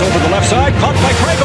Over the left side, caught by Craig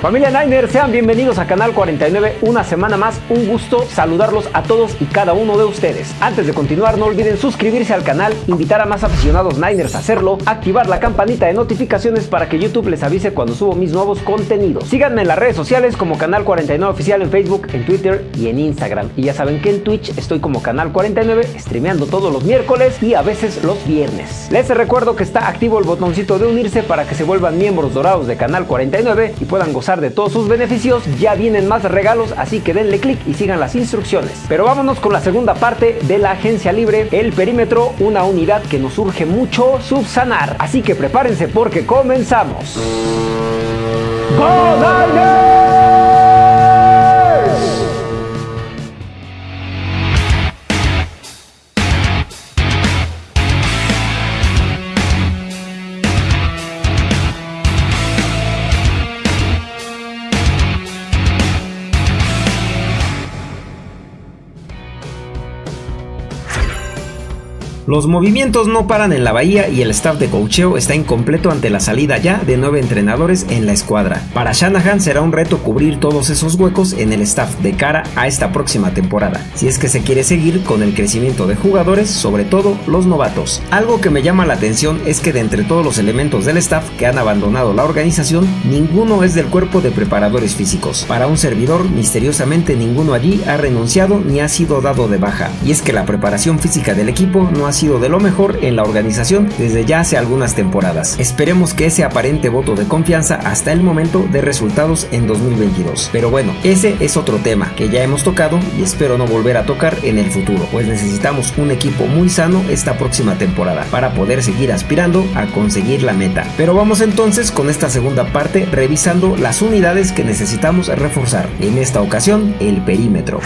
Familia Niner, sean bienvenidos a Canal 49, una semana más, un gusto saludarlos a todos y cada uno de ustedes. Antes de continuar, no olviden suscribirse al canal, invitar a más aficionados Niners a hacerlo, activar la campanita de notificaciones para que YouTube les avise cuando subo mis nuevos contenidos. Síganme en las redes sociales como Canal 49 Oficial en Facebook, en Twitter y en Instagram. Y ya saben que en Twitch estoy como Canal 49, streameando todos los miércoles y a veces los viernes. Les recuerdo que está activo el botoncito de unirse para que se vuelvan miembros dorados de Canal 49 y puedan gozar de todos sus beneficios, ya vienen más regalos, así que denle clic y sigan las instrucciones. Pero vámonos con la segunda parte de la agencia libre, el perímetro, una unidad que nos urge mucho subsanar. Así que prepárense porque comenzamos. ¡Go Los movimientos no paran en la bahía y el staff de cocheo está incompleto ante la salida ya de nueve entrenadores en la escuadra. Para Shanahan será un reto cubrir todos esos huecos en el staff de cara a esta próxima temporada, si es que se quiere seguir con el crecimiento de jugadores, sobre todo los novatos. Algo que me llama la atención es que de entre todos los elementos del staff que han abandonado la organización, ninguno es del cuerpo de preparadores físicos. Para un servidor, misteriosamente ninguno allí ha renunciado ni ha sido dado de baja, y es que la preparación física del equipo no ha sido de lo mejor en la organización desde ya hace algunas temporadas. Esperemos que ese aparente voto de confianza hasta el momento de resultados en 2022. Pero bueno, ese es otro tema que ya hemos tocado y espero no volver a tocar en el futuro, pues necesitamos un equipo muy sano esta próxima temporada para poder seguir aspirando a conseguir la meta. Pero vamos entonces con esta segunda parte revisando las unidades que necesitamos reforzar. En esta ocasión, el perímetro.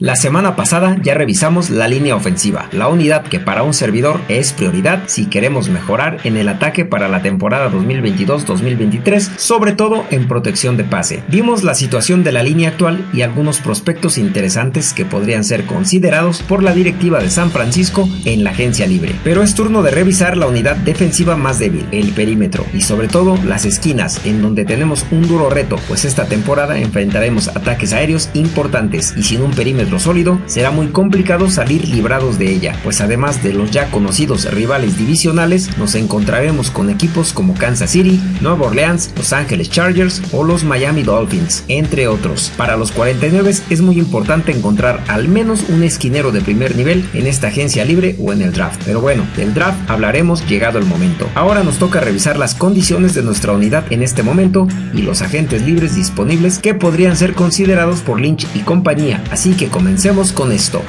La semana pasada ya revisamos la línea ofensiva, la unidad que para un servidor es prioridad si queremos mejorar en el ataque para la temporada 2022-2023, sobre todo en protección de pase. Vimos la situación de la línea actual y algunos prospectos interesantes que podrían ser considerados por la directiva de San Francisco en la agencia libre. Pero es turno de revisar la unidad defensiva más débil, el perímetro y sobre todo las esquinas, en donde tenemos un duro reto, pues esta temporada enfrentaremos ataques aéreos importantes y sin un perímetro sólido, será muy complicado salir librados de ella, pues además de los ya conocidos rivales divisionales, nos encontraremos con equipos como Kansas City, Nueva Orleans, Los Angeles Chargers o los Miami Dolphins, entre otros. Para los 49 es muy importante encontrar al menos un esquinero de primer nivel en esta agencia libre o en el draft. Pero bueno, del draft hablaremos llegado el momento. Ahora nos toca revisar las condiciones de nuestra unidad en este momento y los agentes libres disponibles que podrían ser considerados por Lynch y compañía, así que Comencemos con esto.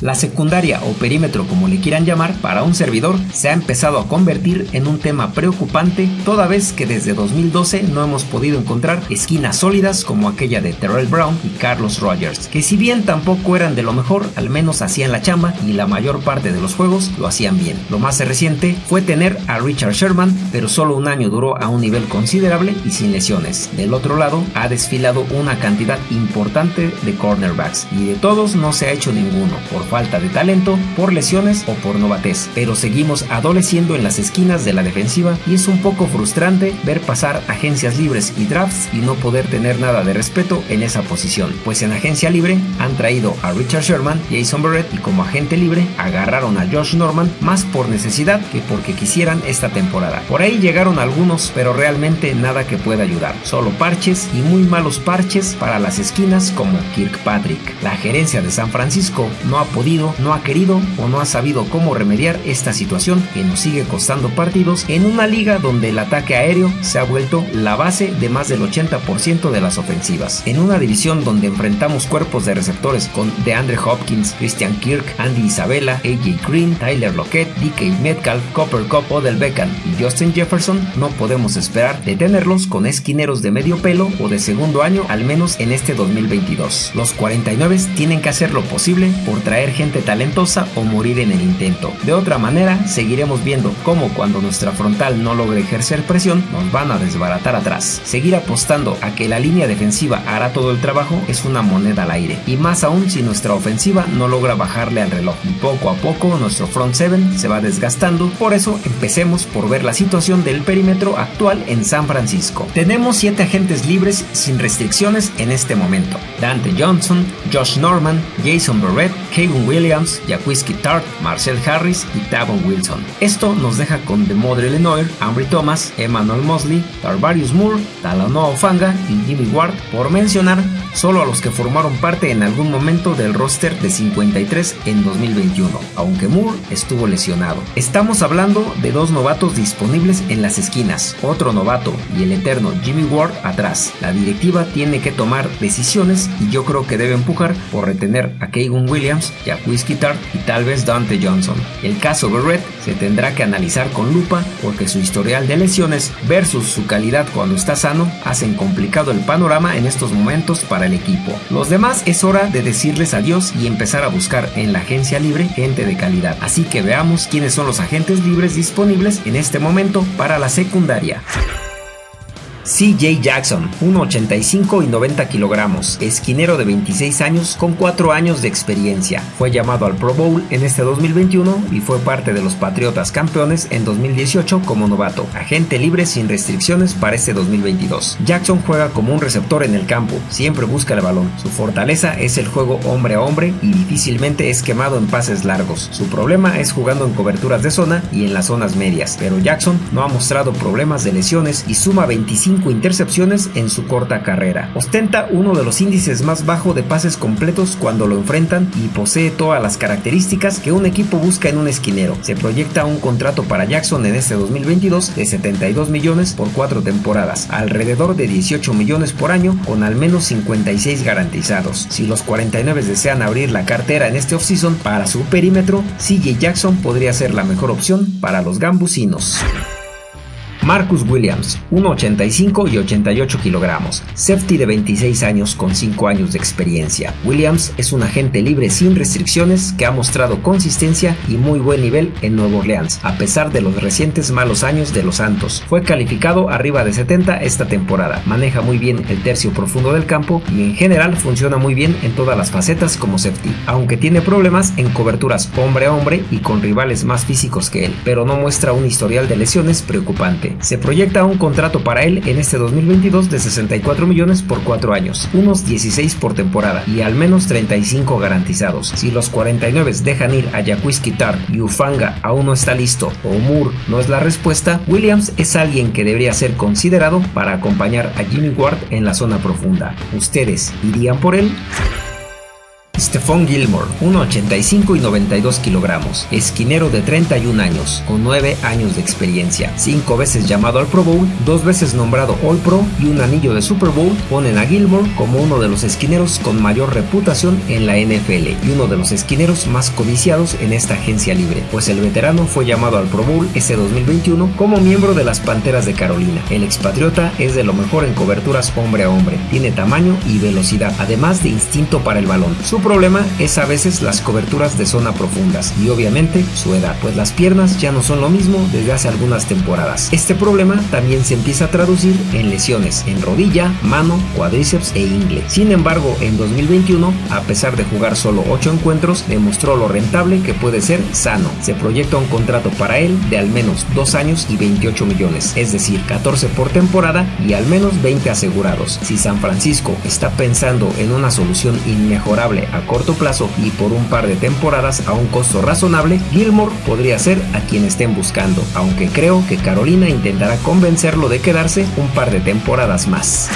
La secundaria o perímetro como le quieran llamar para un servidor se ha empezado a convertir en un tema preocupante toda vez que desde 2012 no hemos podido encontrar esquinas sólidas como aquella de Terrell Brown y Carlos Rogers, que si bien tampoco eran de lo mejor, al menos hacían la chamba y la mayor parte de los juegos lo hacían bien. Lo más reciente fue tener a Richard Sherman, pero solo un año duró a un nivel considerable y sin lesiones. Del otro lado, ha desfilado una cantidad importante de cornerbacks y de todos no se ha hecho ninguno. Por falta de talento, por lesiones o por novatez, pero seguimos adoleciendo en las esquinas de la defensiva y es un poco frustrante ver pasar agencias libres y drafts y no poder tener nada de respeto en esa posición, pues en agencia libre han traído a Richard Sherman, Jason Barrett y como agente libre agarraron a Josh Norman más por necesidad que porque quisieran esta temporada. Por ahí llegaron algunos, pero realmente nada que pueda ayudar, solo parches y muy malos parches para las esquinas como Kirkpatrick. La gerencia de San Francisco no ha podido, no ha querido o no ha sabido cómo remediar esta situación que nos sigue costando partidos en una liga donde el ataque aéreo se ha vuelto la base de más del 80% de las ofensivas. En una división donde enfrentamos cuerpos de receptores con DeAndre Hopkins, Christian Kirk, Andy Isabella, AJ Green, Tyler Lockett, DK Metcalf, Copper Cup, Odell Beckham y Justin Jefferson, no podemos esperar detenerlos con esquineros de medio pelo o de segundo año al menos en este 2022. Los 49 tienen que hacer lo posible por traer gente talentosa o morir en el intento. De otra manera, seguiremos viendo cómo cuando nuestra frontal no logre ejercer presión, nos van a desbaratar atrás. Seguir apostando a que la línea defensiva hará todo el trabajo es una moneda al aire, y más aún si nuestra ofensiva no logra bajarle al reloj. Poco a poco nuestro front seven se va desgastando, por eso empecemos por ver la situación del perímetro actual en San Francisco. Tenemos 7 agentes libres sin restricciones en este momento. Dante Johnson, Josh Norman, Jason Barrett, Williams, Jaquiski Tart, Marcel Harris y Tavon Wilson. Esto nos deja con DeModre Lenoir, Ambry Thomas, Emmanuel Mosley, Tarvarius Moore, Talanoa Ofanga y Jimmy Ward, por mencionar solo a los que formaron parte en algún momento del roster de 53 en 2021, aunque Moore estuvo lesionado. Estamos hablando de dos novatos disponibles en las esquinas, otro novato y el eterno Jimmy Ward atrás. La directiva tiene que tomar decisiones y yo creo que debe empujar por retener a Keegan Williams, Jack Whiskey Tart y tal vez Dante Johnson. El caso Barrett se tendrá que analizar con lupa porque su historial de lesiones versus su calidad cuando está sano hacen complicado el panorama en estos momentos para el equipo. Los demás es hora de decirles adiós y empezar a buscar en la agencia libre gente de calidad. Así que veamos quiénes son los agentes libres disponibles en este momento para la secundaria. CJ Jackson, 1,85 y 90 kilogramos, esquinero de 26 años con 4 años de experiencia. Fue llamado al Pro Bowl en este 2021 y fue parte de los Patriotas campeones en 2018 como novato, agente libre sin restricciones para este 2022. Jackson juega como un receptor en el campo, siempre busca el balón. Su fortaleza es el juego hombre a hombre y difícilmente es quemado en pases largos. Su problema es jugando en coberturas de zona y en las zonas medias, pero Jackson no ha mostrado problemas de lesiones y suma 25 intercepciones en su corta carrera. Ostenta uno de los índices más bajos de pases completos cuando lo enfrentan y posee todas las características que un equipo busca en un esquinero. Se proyecta un contrato para Jackson en este 2022 de 72 millones por cuatro temporadas, alrededor de 18 millones por año con al menos 56 garantizados. Si los 49 desean abrir la cartera en este offseason para su perímetro, CJ Jackson podría ser la mejor opción para los gambusinos. Marcus Williams, 1,85 y 88 kilogramos, safety de 26 años con 5 años de experiencia. Williams es un agente libre sin restricciones que ha mostrado consistencia y muy buen nivel en Nueva Orleans, a pesar de los recientes malos años de los Santos. Fue calificado arriba de 70 esta temporada, maneja muy bien el tercio profundo del campo y en general funciona muy bien en todas las facetas como safety, aunque tiene problemas en coberturas hombre a hombre y con rivales más físicos que él, pero no muestra un historial de lesiones preocupante. Se proyecta un contrato para él en este 2022 de 64 millones por 4 años, unos 16 por temporada y al menos 35 garantizados. Si los 49 dejan ir a Jaquiski Tart y Ufanga aún no está listo o Moore no es la respuesta, Williams es alguien que debería ser considerado para acompañar a Jimmy Ward en la zona profunda. ¿Ustedes irían por él? Stephon Gilmore, 1,85 y 92 kilogramos, esquinero de 31 años, con 9 años de experiencia, 5 veces llamado al Pro Bowl, 2 veces nombrado All Pro y un anillo de Super Bowl, ponen a Gilmore como uno de los esquineros con mayor reputación en la NFL y uno de los esquineros más codiciados en esta agencia libre, pues el veterano fue llamado al Pro Bowl ese 2021 como miembro de las Panteras de Carolina. El expatriota es de lo mejor en coberturas hombre a hombre, tiene tamaño y velocidad, además de instinto para el balón problema es a veces las coberturas de zona profundas y obviamente su edad, pues las piernas ya no son lo mismo desde hace algunas temporadas. Este problema también se empieza a traducir en lesiones en rodilla, mano, cuádriceps e ingle. Sin embargo, en 2021, a pesar de jugar solo 8 encuentros, demostró lo rentable que puede ser sano. Se proyecta un contrato para él de al menos 2 años y 28 millones, es decir, 14 por temporada y al menos 20 asegurados. Si San Francisco está pensando en una solución inmejorable a corto plazo y por un par de temporadas a un costo razonable, Gilmore podría ser a quien estén buscando, aunque creo que Carolina intentará convencerlo de quedarse un par de temporadas más.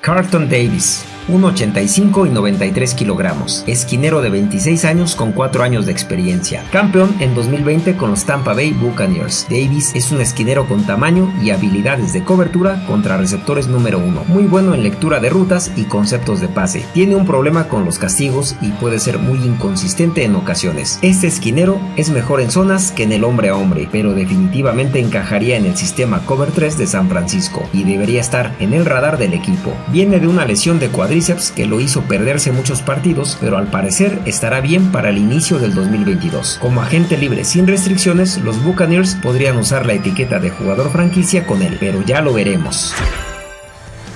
Carlton Davis 1,85 y 93 kilogramos, esquinero de 26 años con 4 años de experiencia, campeón en 2020 con los Tampa Bay Buccaneers. Davis es un esquinero con tamaño y habilidades de cobertura contra receptores número 1, muy bueno en lectura de rutas y conceptos de pase. Tiene un problema con los castigos y puede ser muy inconsistente en ocasiones. Este esquinero es mejor en zonas que en el hombre a hombre, pero definitivamente encajaría en el sistema Cover 3 de San Francisco y debería estar en el radar del equipo. Viene de una lesión de cuadro cuádriceps que lo hizo perderse muchos partidos, pero al parecer estará bien para el inicio del 2022. Como agente libre sin restricciones, los Buccaneers podrían usar la etiqueta de jugador franquicia con él, pero ya lo veremos.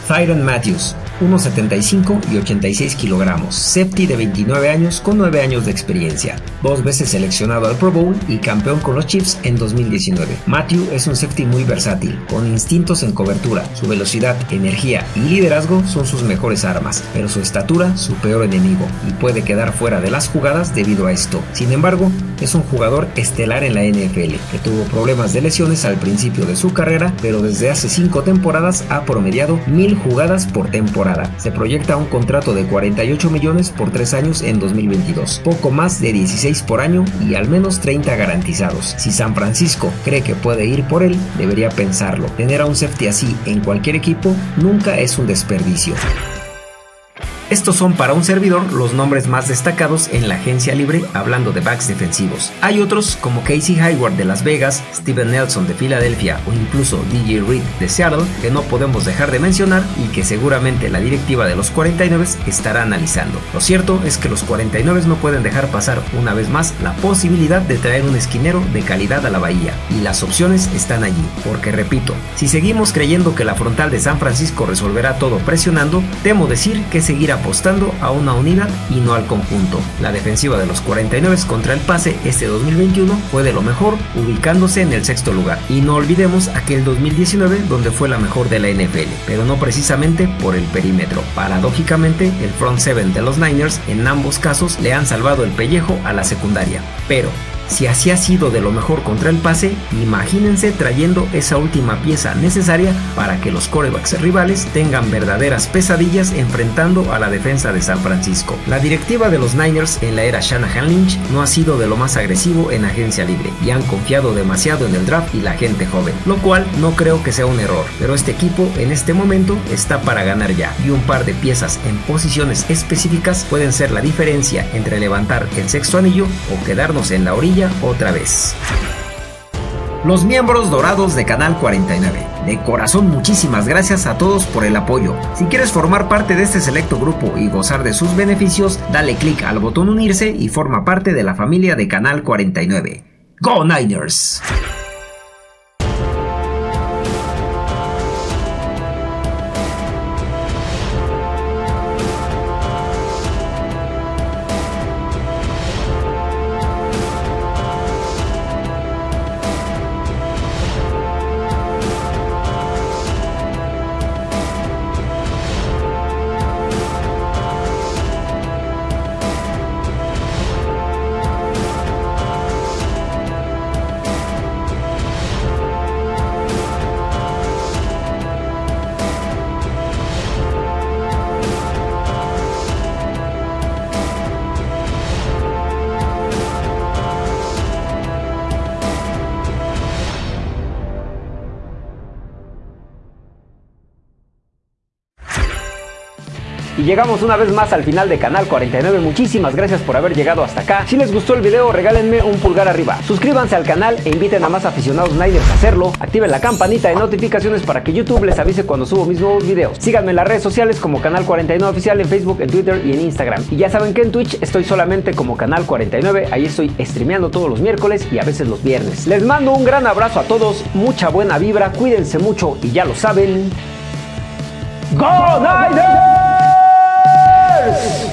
Tyron Matthews 1,75 y 86 kilogramos, Septi de 29 años con 9 años de experiencia, dos veces seleccionado al Pro Bowl y campeón con los Chiefs en 2019. Matthew es un safety muy versátil, con instintos en cobertura, su velocidad, energía y liderazgo son sus mejores armas, pero su estatura su peor enemigo y puede quedar fuera de las jugadas debido a esto. Sin embargo, es un jugador estelar en la NFL, que tuvo problemas de lesiones al principio de su carrera, pero desde hace 5 temporadas ha promediado 1000 jugadas por temporada se proyecta un contrato de 48 millones por 3 años en 2022, poco más de 16 por año y al menos 30 garantizados. Si San Francisco cree que puede ir por él, debería pensarlo. Tener a un safety así en cualquier equipo nunca es un desperdicio. Estos son para un servidor los nombres más destacados en la agencia libre hablando de backs defensivos. Hay otros como Casey Hayward de Las Vegas, Steven Nelson de Filadelfia o incluso DJ Reed de Seattle que no podemos dejar de mencionar y que seguramente la directiva de los 49 estará analizando. Lo cierto es que los 49 no pueden dejar pasar una vez más la posibilidad de traer un esquinero de calidad a la bahía y las opciones están allí, porque repito, si seguimos creyendo que la frontal de San Francisco resolverá todo presionando, temo decir que seguirá apostando a una unidad y no al conjunto. La defensiva de los 49 contra el pase este 2021 fue de lo mejor, ubicándose en el sexto lugar. Y no olvidemos aquel 2019 donde fue la mejor de la NFL, pero no precisamente por el perímetro. Paradójicamente, el front seven de los Niners en ambos casos le han salvado el pellejo a la secundaria. Pero si así ha sido de lo mejor contra el pase, imagínense trayendo esa última pieza necesaria para que los corebacks rivales tengan verdaderas pesadillas enfrentando a la defensa de San Francisco. La directiva de los Niners en la era Shanahan Lynch no ha sido de lo más agresivo en agencia libre y han confiado demasiado en el draft y la gente joven, lo cual no creo que sea un error, pero este equipo en este momento está para ganar ya y un par de piezas en posiciones específicas pueden ser la diferencia entre levantar el sexto anillo o quedarnos en la orilla otra vez. Los miembros dorados de Canal 49. De corazón muchísimas gracias a todos por el apoyo. Si quieres formar parte de este selecto grupo y gozar de sus beneficios, dale clic al botón unirse y forma parte de la familia de Canal 49. ¡Go Niners! Llegamos una vez más al final de Canal 49. Muchísimas gracias por haber llegado hasta acá. Si les gustó el video, regálenme un pulgar arriba. Suscríbanse al canal e inviten a más aficionados Niners a hacerlo. Activen la campanita de notificaciones para que YouTube les avise cuando subo mis nuevos videos. Síganme en las redes sociales como Canal 49 Oficial en Facebook, en Twitter y en Instagram. Y ya saben que en Twitch estoy solamente como Canal 49. Ahí estoy streameando todos los miércoles y a veces los viernes. Les mando un gran abrazo a todos, mucha buena vibra, cuídense mucho y ya lo saben. ¡Go Niners! Yes!